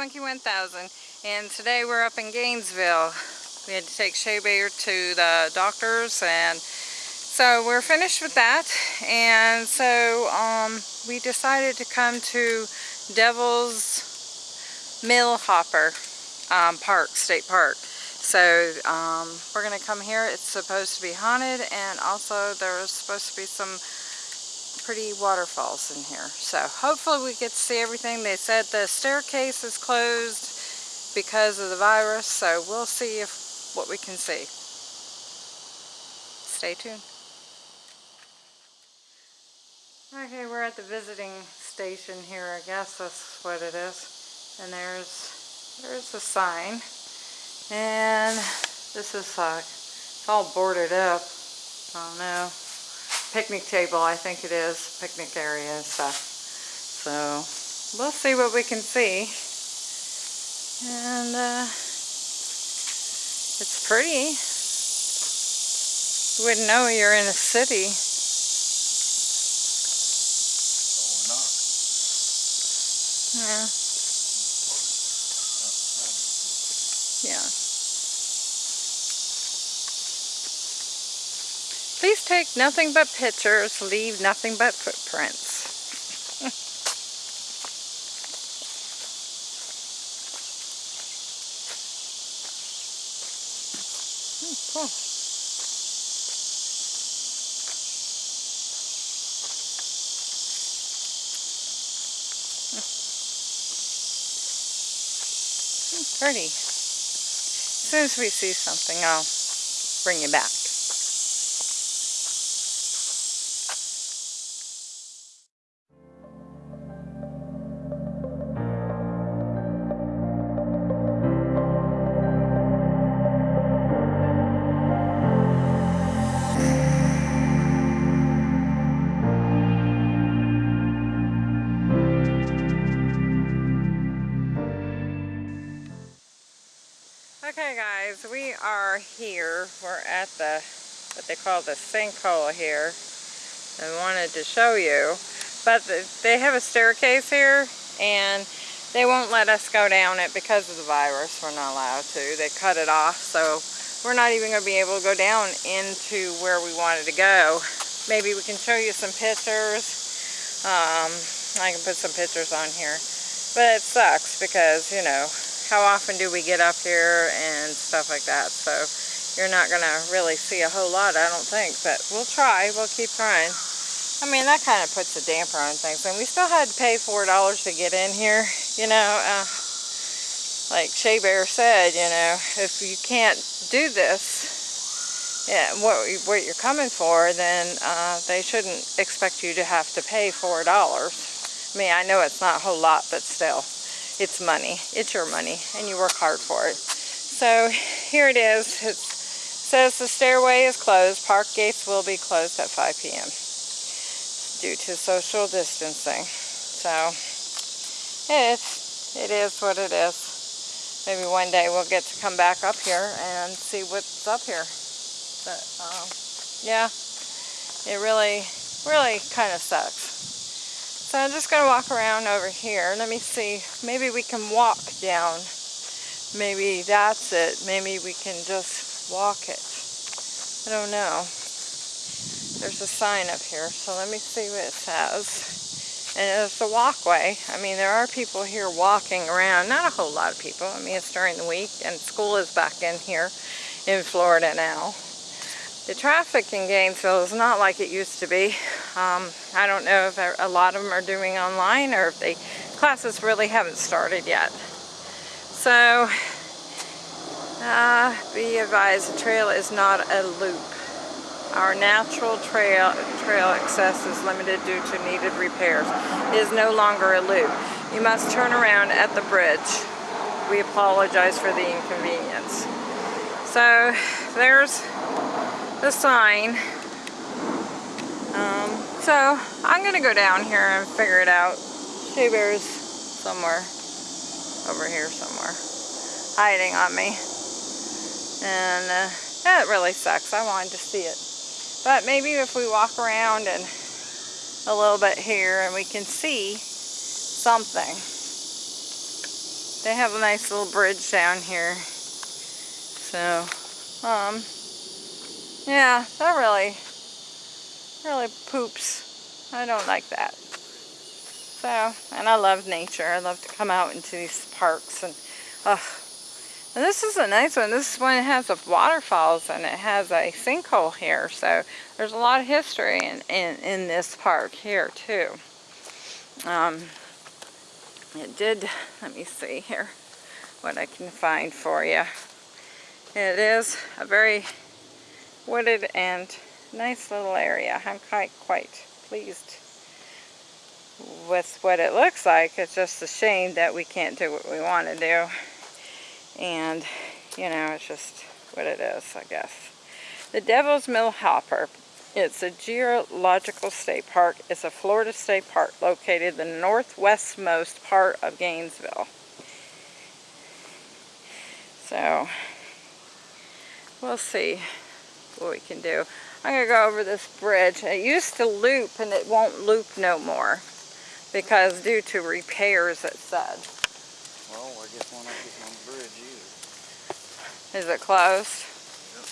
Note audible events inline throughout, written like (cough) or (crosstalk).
Monkey 1000 and today we're up in Gainesville. We had to take Shea Bear to the doctors and so we're finished with that and so um, we decided to come to Devil's Millhopper um, Park, State Park. So um, we're going to come here. It's supposed to be haunted and also there's supposed to be some pretty waterfalls in here. So hopefully we get to see everything. They said the staircase is closed because of the virus, so we'll see if what we can see. Stay tuned. Okay, we're at the visiting station here, I guess that's what it is. And there's there's a sign. And this is like, it's all boarded up. I don't know picnic table, I think it is, picnic area and stuff. So we'll see what we can see. And uh, it's pretty. You wouldn't know you're in a city. oh Yeah. Yeah. Please take nothing but pictures, leave nothing but footprints. Hmm, oh, cool. Hmm, pretty. As soon as we see something, I'll bring you back. Are here. We're at the, what they call the sinkhole here. I wanted to show you. But they have a staircase here and they won't let us go down it because of the virus. We're not allowed to. They cut it off so we're not even going to be able to go down into where we wanted to go. Maybe we can show you some pictures. Um, I can put some pictures on here. But it sucks because, you know, how often do we get up here and stuff like that. So you're not going to really see a whole lot, I don't think. But we'll try. We'll keep trying. I mean, that kind of puts a damper on things. And we still had to pay $4 to get in here. You know, uh, like Shea Bear said, you know, if you can't do this, yeah, what, what you're coming for, then uh, they shouldn't expect you to have to pay $4. I mean, I know it's not a whole lot, but still it's money. It's your money, and you work hard for it. So here it is. It says the stairway is closed. Park gates will be closed at 5 p.m. due to social distancing. So it's, it is what it is. Maybe one day we'll get to come back up here and see what's up here. But um, yeah, it really, really kind of sucks. So I'm just going to walk around over here. Let me see. Maybe we can walk down. Maybe that's it. Maybe we can just walk it. I don't know. There's a sign up here, so let me see what it says. And it's a walkway. I mean, there are people here walking around. Not a whole lot of people. I mean, it's during the week, and school is back in here in Florida now. The traffic in Gainesville is not like it used to be. Um, I don't know if a lot of them are doing online or if the classes really haven't started yet. So, uh, be advised, the trail is not a loop. Our natural trail, trail access is limited due to needed repairs. It is no longer a loop. You must turn around at the bridge. We apologize for the inconvenience. So, there's the sign. Um, so I'm gonna go down here and figure it out. Shea Bear's somewhere over here somewhere hiding on me. And uh, that really sucks. I wanted to see it. But maybe if we walk around and a little bit here and we can see something. they have a nice little bridge down here. So, um, yeah, that really, really poops. I don't like that. So, and I love nature. I love to come out into these parks and, oh, and this is a nice one. This one has a waterfalls and it has a sinkhole here. So there's a lot of history in, in, in this park here too. Um, it did, let me see here what I can find for you. It is a very wooded and nice little area. I'm quite, quite pleased with what it looks like. It's just a shame that we can't do what we want to do. And, you know, it's just what it is, I guess. The Devil's Millhopper. It's a geological state park. It's a Florida state park located in the northwestmost part of Gainesville. So, we'll see what we can do. I'm going to go over this bridge. It used to loop and it won't loop no more because due to repairs it said. Well, I guess one not getting on the bridge either. Is it closed? Yep.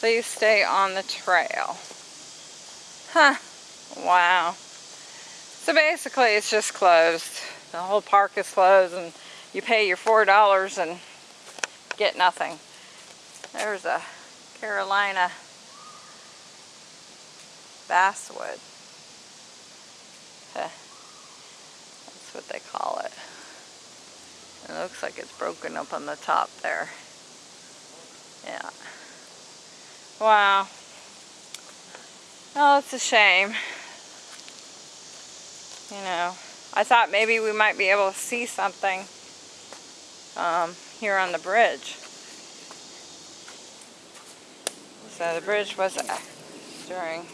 Please stay on the trail. Huh. Wow. So basically it's just closed. The whole park is closed and you pay your $4 and get nothing. There's a Carolina basswood. That's what they call it. It looks like it's broken up on the top there. Yeah. Wow. Oh, it's a shame. You know, I thought maybe we might be able to see something um, here on the bridge. So the bridge was uh, during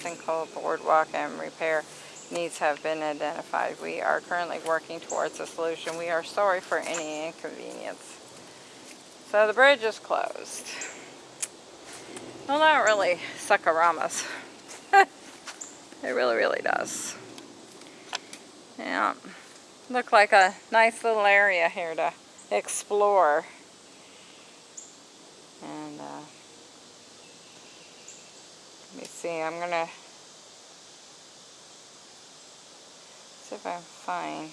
sinkhole boardwalk and repair needs have been identified. We are currently working towards a solution. We are sorry for any inconvenience. So the bridge is closed. Well, not really suckaramas. (laughs) it really, really does. Yeah. Look like a nice little area here to explore. And uh, let me see, I'm going to see if I find.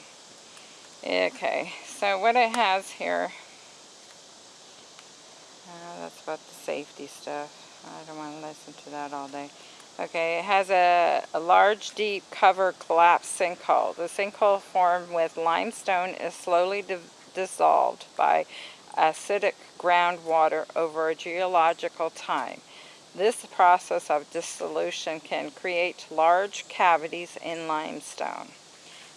Okay, so what it has here, uh, that's about the safety stuff. I don't want to listen to that all day. Okay, it has a, a large, deep, cover collapsed sinkhole. The sinkhole formed with limestone is slowly di dissolved by acidic groundwater over a geological time. This process of dissolution can create large cavities in limestone.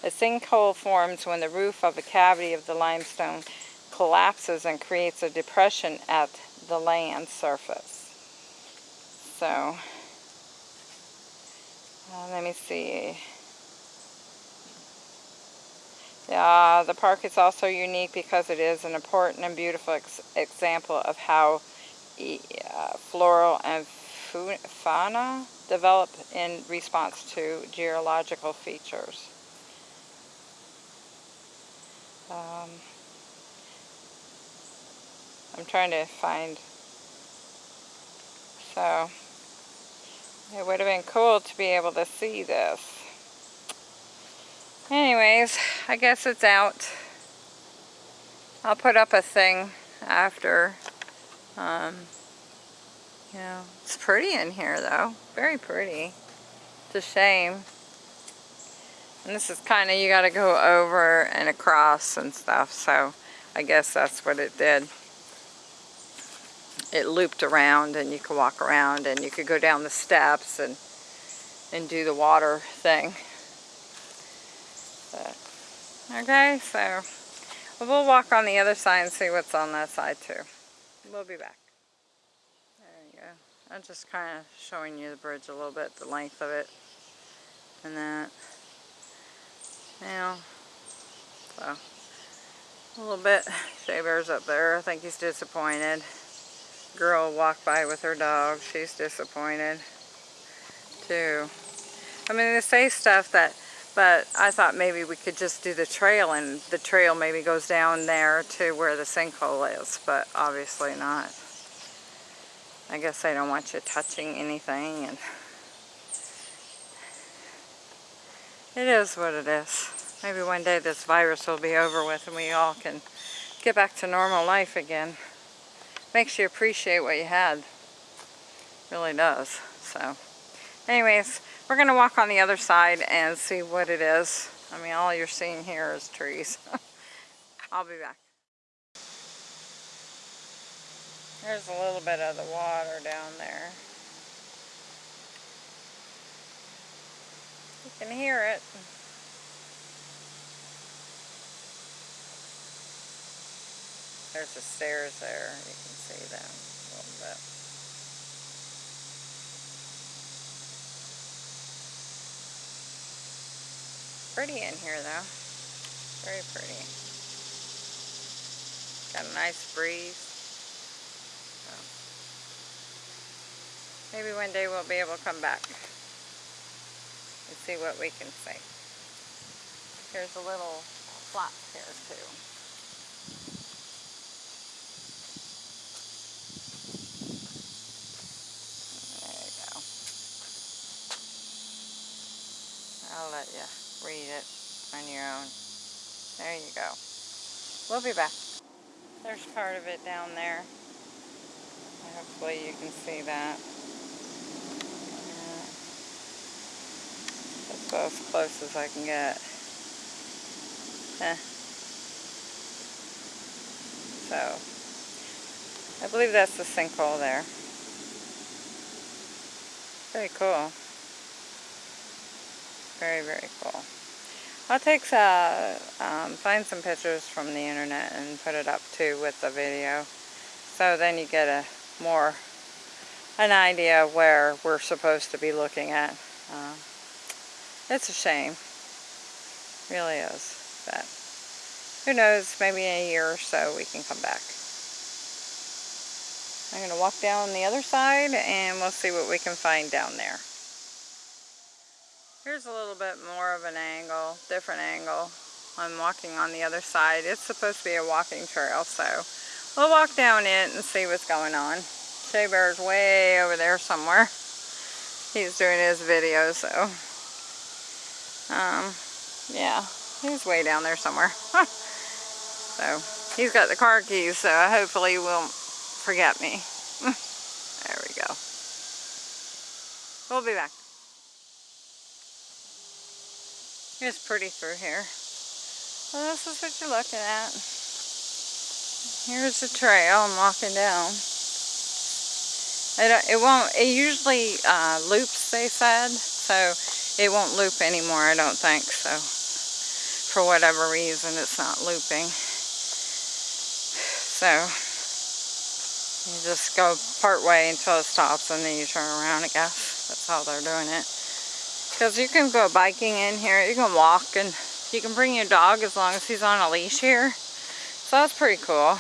A sinkhole forms when the roof of a cavity of the limestone collapses and creates a depression at the land surface. So, uh, let me see. Uh, the park is also unique because it is an important and beautiful ex example of how uh, floral and fauna develop in response to geological features. Um, I'm trying to find, so it would have been cool to be able to see this. Anyways, I guess it's out. I'll put up a thing after. Um, you know, it's pretty in here though. Very pretty. It's a shame and this is kind of, you got to go over and across and stuff. So I guess that's what it did. It looped around and you could walk around and you could go down the steps and, and do the water thing. Okay, so we'll walk on the other side and see what's on that side too. We'll be back. There you go. I'm just kind of showing you the bridge a little bit, the length of it and that now. So, a little bit. Shea Bear's up there. I think he's disappointed. Girl walked by with her dog. She's disappointed, too. I mean, they say stuff that But I thought maybe we could just do the trail and the trail maybe goes down there to where the sinkhole is, but obviously not. I guess they don't want you touching anything and it is what it is. Maybe one day this virus will be over with and we all can get back to normal life again. Makes you appreciate what you had. Really does. So anyways, we're going to walk on the other side and see what it is. I mean, all you're seeing here is trees. (laughs) I'll be back. There's a little bit of the water down there. You can hear it. There's the stairs there. You can see them a little bit. Pretty in here though. Very pretty. Got a nice breeze. So, maybe one day we'll be able to come back and see what we can see. Here's a little flap here too. There you go. I'll let you read it on your own. There you go. We'll be back. There's part of it down there. Hopefully you can see that. That's about as close as I can get. Eh. So, I believe that's the sinkhole there. Very cool. Very, very cool. I'll take uh, um, find some pictures from the internet and put it up too with the video. So then you get a more an idea of where we're supposed to be looking at. Uh, it's a shame. Really is. But who knows, maybe in a year or so we can come back. I'm going to walk down the other side and we'll see what we can find down there. Here's a little bit more of an angle, different angle. I'm walking on the other side. It's supposed to be a walking trail, so we'll walk down it and see what's going on. Shea Bear's way over there somewhere. He's doing his video, so um, yeah, he's way down there somewhere. (laughs) so he's got the car keys, so hopefully he won't forget me. (laughs) there we go. We'll be back. It's pretty through here. This is what you're looking at. Here's the trail I'm walking down. It, it won't, it usually uh, loops, they said, so it won't loop anymore, I don't think, so for whatever reason it's not looping. So, you just go part way until it stops and then you turn around, I guess. That's how they're doing it. Because you can go biking in here, you can walk, and you can bring your dog as long as he's on a leash here. So that's pretty cool.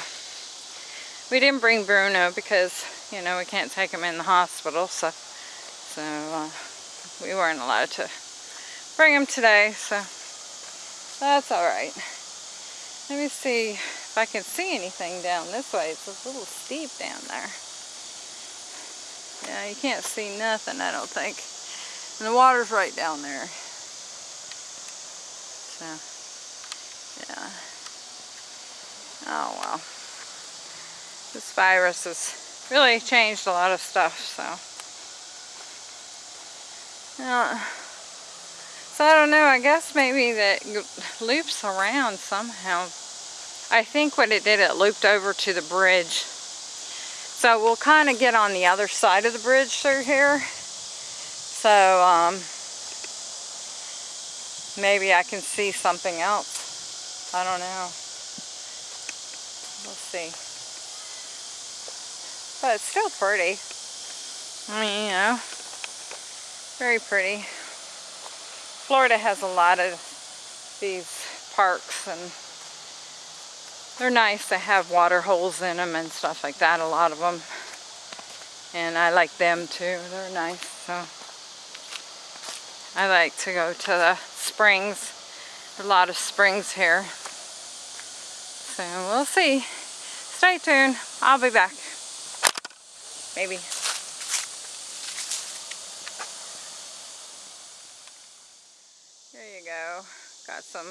We didn't bring Bruno because, you know, we can't take him in the hospital, so, so uh, we weren't allowed to bring him today, so that's alright. Let me see if I can see anything down this way. It's a little steep down there. Yeah, you can't see nothing, I don't think. And the water's right down there. So, yeah. Oh well. This virus has really changed a lot of stuff, so. Yeah. So I don't know, I guess maybe that loops around somehow. I think what it did, it looped over to the bridge. So we'll kind of get on the other side of the bridge through here. So, um, maybe I can see something else. I don't know. We'll see. But it's still pretty. I mean, you know, very pretty. Florida has a lot of these parks and they're nice to have water holes in them and stuff like that, a lot of them. And I like them too, they're nice, so. I like to go to the springs. A lot of springs here. So we'll see. Stay tuned. I'll be back. Maybe. There you go. Got some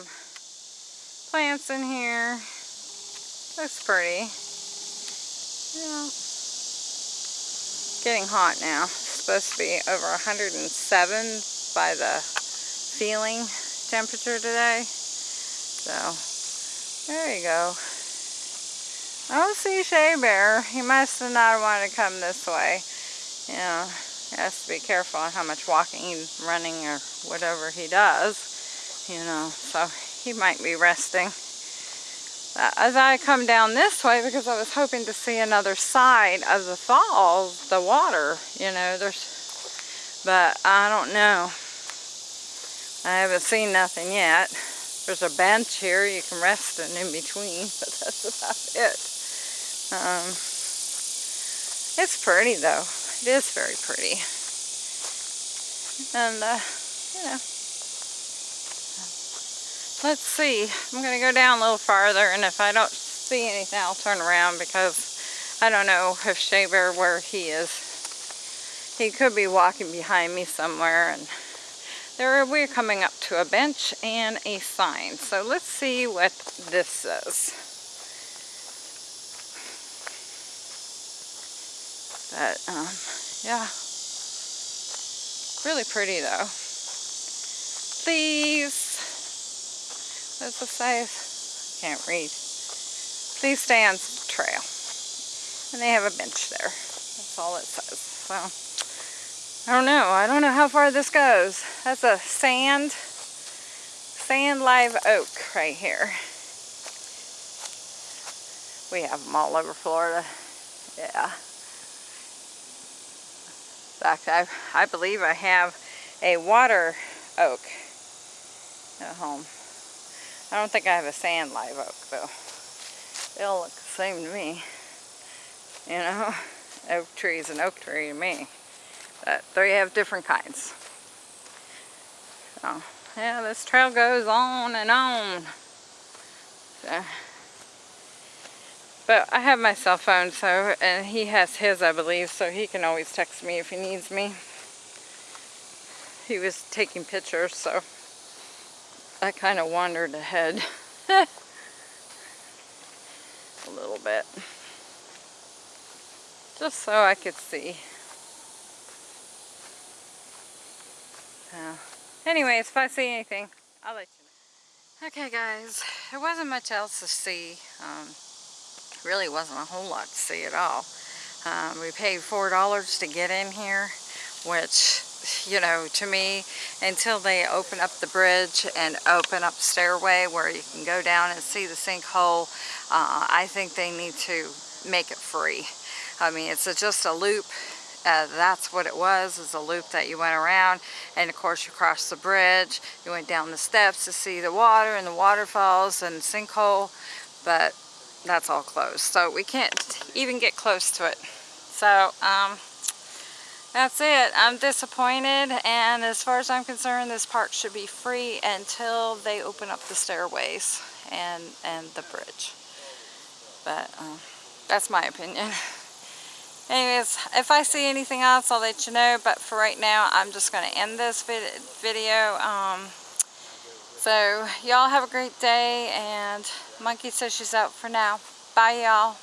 plants in here. Looks pretty. Yeah. Getting hot now. It's supposed to be over 107 by the feeling temperature today. So, there you go. I don't see Shea Bear. He must have not wanted to come this way. You know, he has to be careful on how much walking, running, or whatever he does. You know, so he might be resting. Uh, as I come down this way, because I was hoping to see another side of the falls, the water, you know, there's, but I don't know. I haven't seen nothing yet. There's a bench here you can rest in in between, (laughs) but that's about it. Um, it's pretty though. It is very pretty. And, uh, you know, let's see. I'm going to go down a little farther, and if I don't see anything, I'll turn around because I don't know if Shea Bear where he is. He could be walking behind me somewhere, and there we're coming up to a bench and a sign. So let's see what this says. But, um, yeah. Really pretty though. Please. What's it say? Can't read. Please stay on trail. And they have a bench there. That's all it says. So, I don't know. I don't know how far this goes. That's a sand, sand live oak right here. We have them all over Florida. Yeah. In fact, I, I believe I have a water oak at home. I don't think I have a sand live oak though. They all look the same to me. You know, oak tree is an oak tree to me. But they have different kinds. So, yeah, this trail goes on and on. So, but I have my cell phone, so, and he has his, I believe, so he can always text me if he needs me. He was taking pictures, so I kind of wandered ahead (laughs) a little bit. Just so I could see. So, anyways, if I see anything, I'll let you know. Okay guys, there wasn't much else to see. Um, really wasn't a whole lot to see at all. Um, we paid $4 to get in here, which, you know, to me, until they open up the bridge and open up stairway where you can go down and see the sinkhole, uh, I think they need to make it free. I mean, it's a, just a loop. Uh, that's what it was, is a loop that you went around. And of course, you crossed the bridge. You went down the steps to see the water and the waterfalls and sinkhole. But that's all closed. So we can't even get close to it. So, um, that's it. I'm disappointed and as far as I'm concerned, this park should be free until they open up the stairways and, and the bridge. But, um, that's my opinion. (laughs) Anyways, if I see anything else, I'll let you know. But for right now, I'm just going to end this vid video. Um, so, y'all have a great day. And Monkey says she's out for now. Bye, y'all.